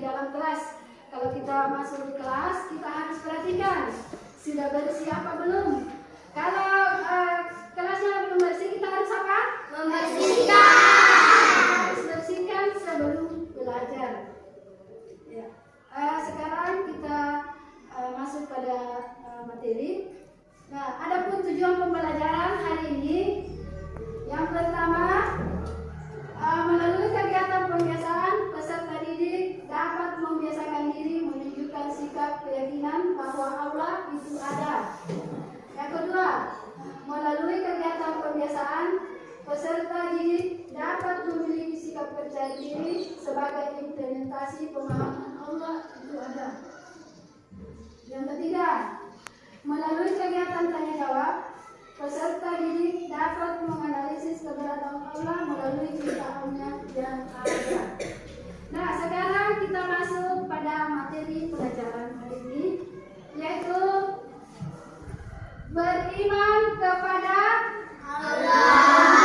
dalam kelas. Kalau kita masuk di kelas, kita harus perhatikan sudah bersih apa belum. Kalau uh, kelasnya belum bersih, kita harus apa? Membersihkan. Harus bersihkan sebelum belajar. Ya. Uh, sekarang kita uh, masuk pada uh, materi. Nah, adapun tujuan pembelajaran hari ini yang pertama memiliki sikap percaya diri sebagai implementasi pemahaman Allah itu ada. Yang ketiga, melalui kegiatan tanya jawab, peserta didik dapat menganalisis keberadaan Allah melalui ciptaannya yang ada. Nah, sekarang kita masuk pada materi pelajaran hari ini, yaitu beriman kepada Allah.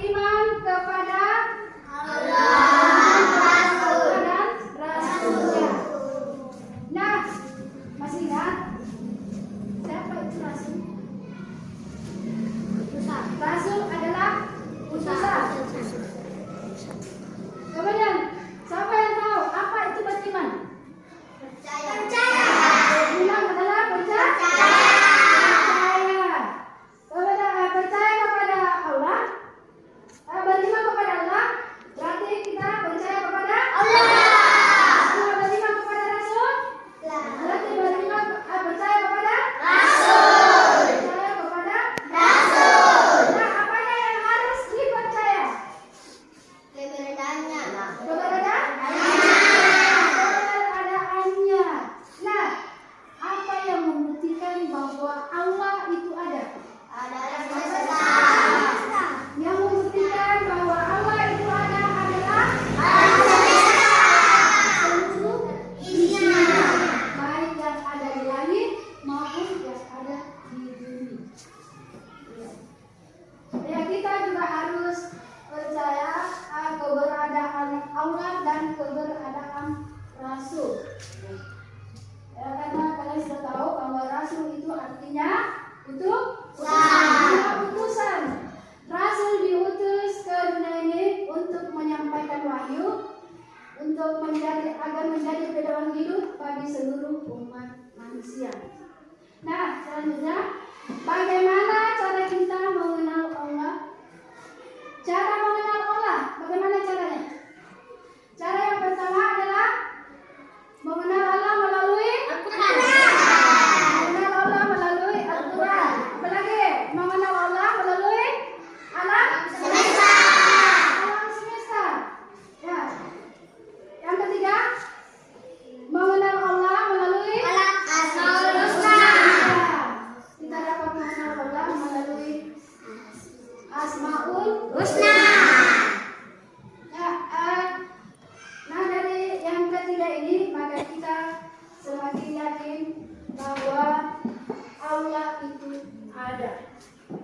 última. wahyu untuk menjadi agar menjadi pedoman hidup bagi seluruh umat manusia. Nah, selanjutnya bagaimana cara kita mengenal Allah? Cara mengenal Allah, bagaimana cara ini maka kita semakin yakin bahwa Allah itu ada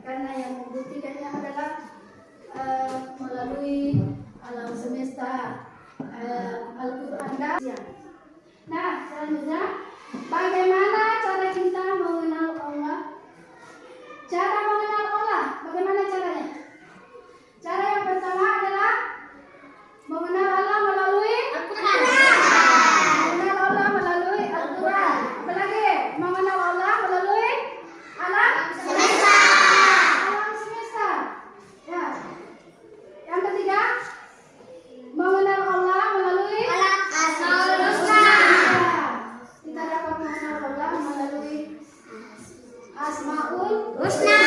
karena yang membuktikannya adalah uh, melalui alam semesta uh, Al-Quran dan Nah selanjutnya bagaimana cara kita mengenal Allah? Cara mengenal Allah bagaimana caranya? Cara yang pertama adalah mengenal Allah Usna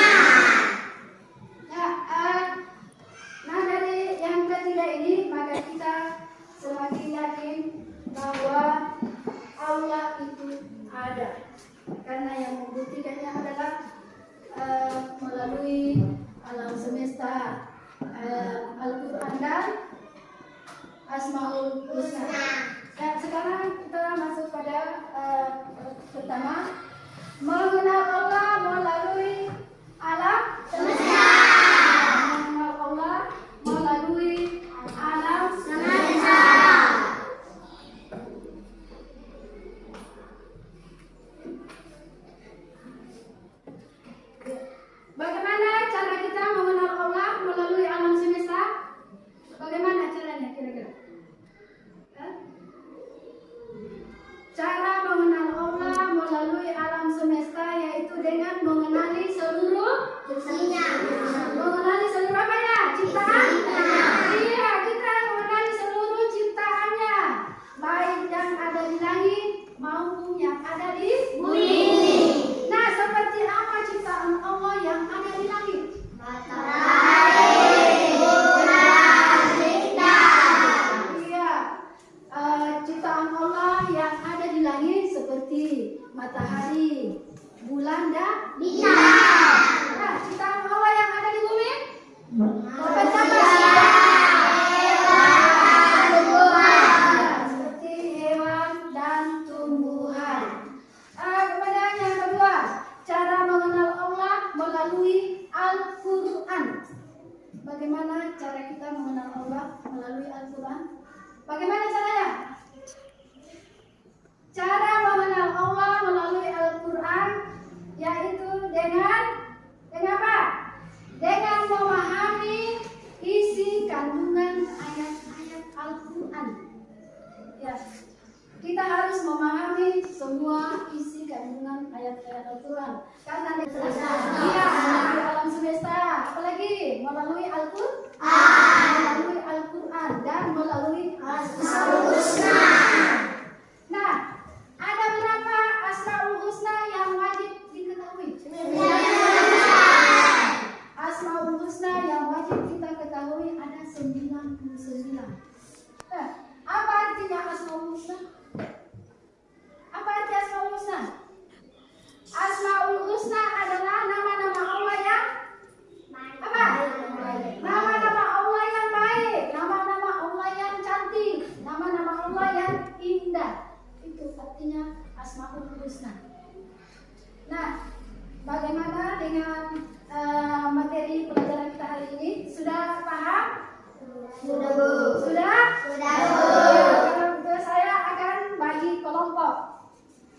kelompok.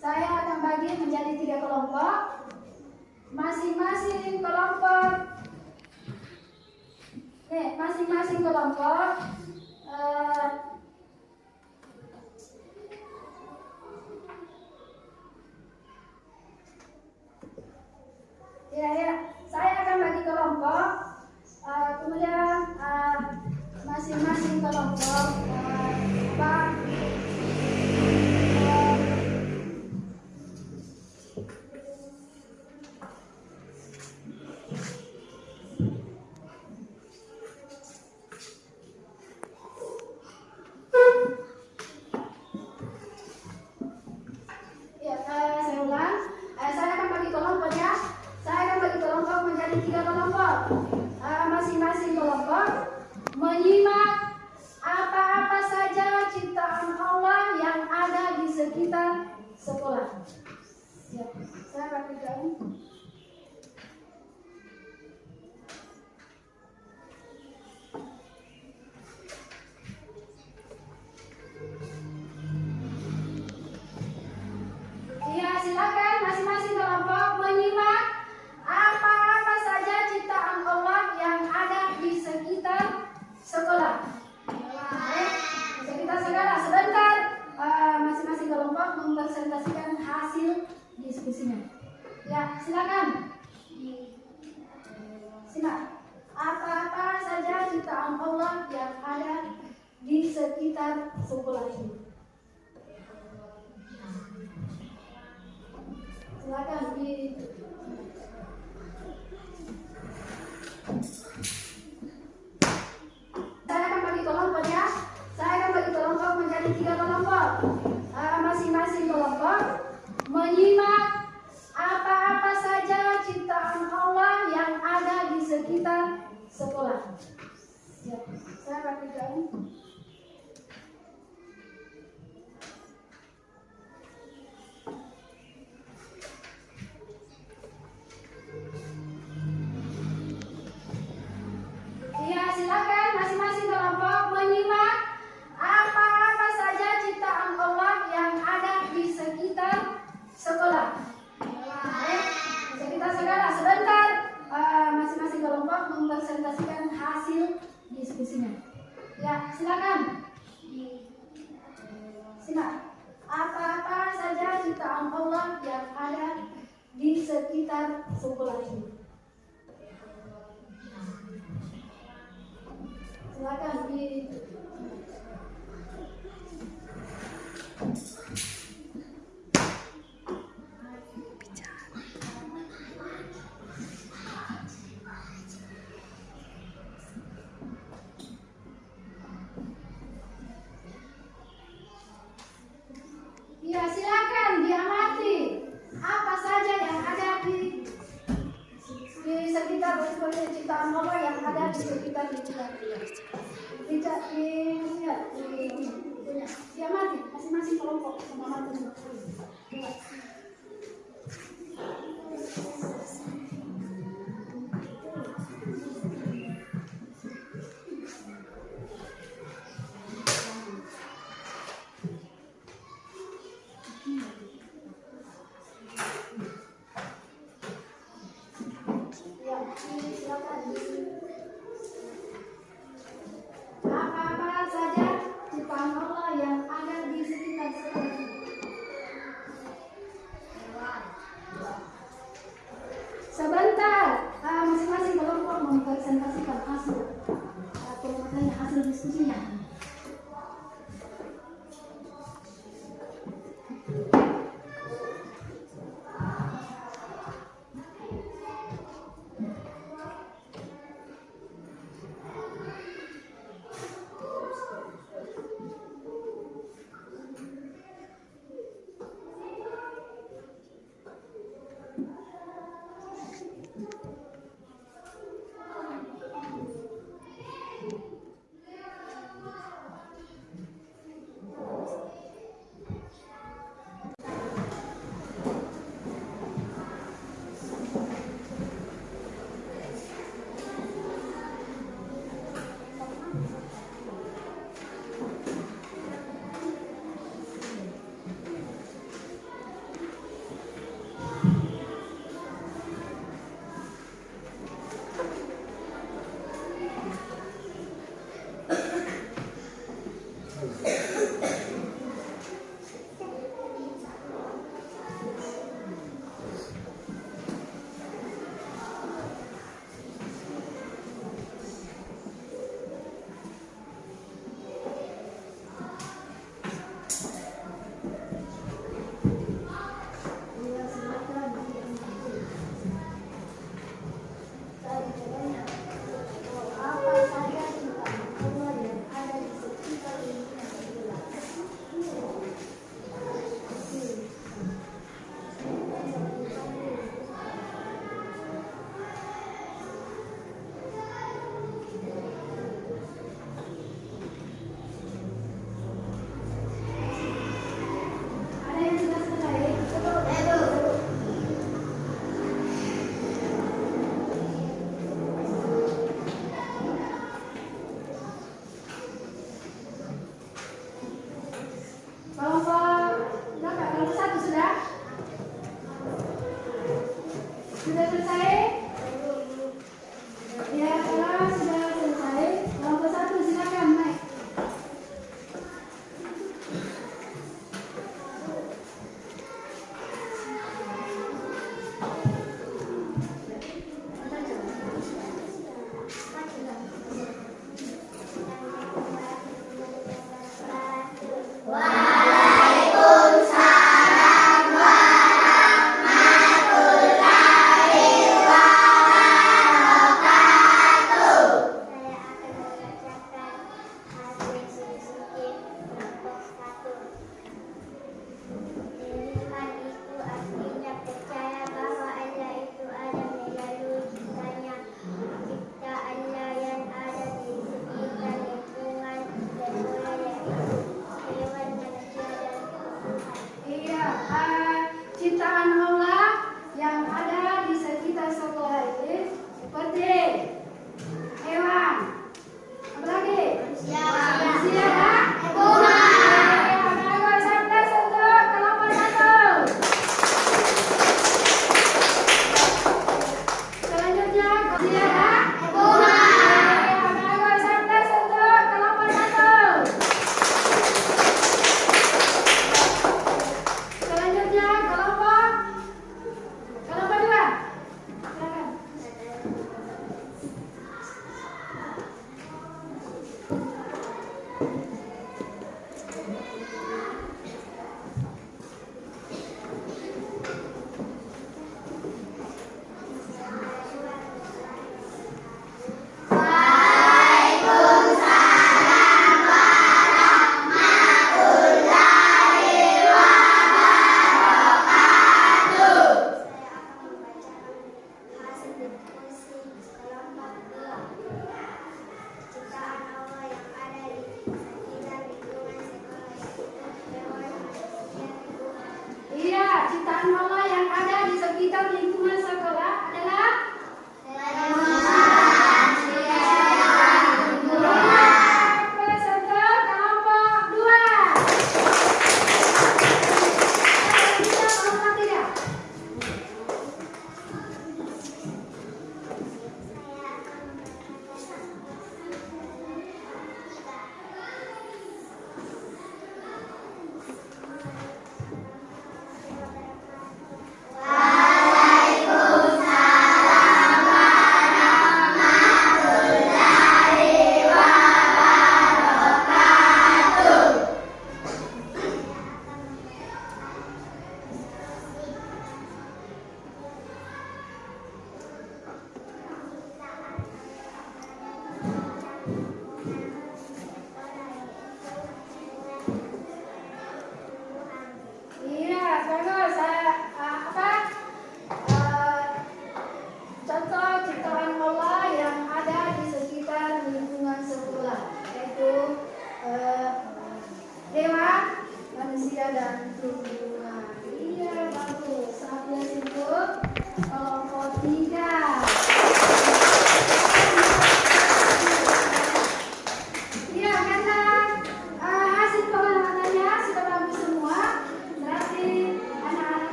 Saya akan bagi menjadi tiga kelompok. Masing-masing kelompok. Oke, masing-masing kelompok. Uh, ya, ya. Saya akan bagi kelompok. Uh, kemudian eh, masing-masing uh, kelompok. Uh, apa? tiga kelompok. Eh, masing-masing kelompok menyimak apa-apa saja ciptaan Allah yang ada di sekitar sekolah. Ya, saya akan. Simak, apa-apa saja ciptaan Allah yang ada di sekitar suku ini. Silakan di sekolah. Ya, saya rapi silakan. Silakan. Apa-apa saja ciptaan Allah yang ada di sekitar sekolah ini. Silakan di